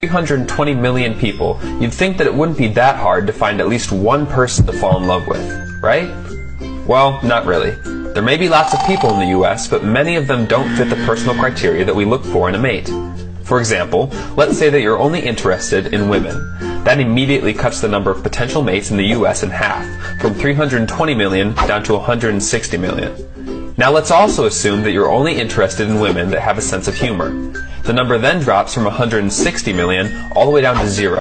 320 million people, you'd think that it wouldn't be that hard to find at least one person to fall in love with, right? Well, not really. There may be lots of people in the US, but many of them don't fit the personal criteria that we look for in a mate. For example, let's say that you're only interested in women. That immediately cuts the number of potential mates in the US in half, from 320 million down to 160 million. Now let's also assume that you're only interested in women that have a sense of humor. The number then drops from 160 million all the way down to zero.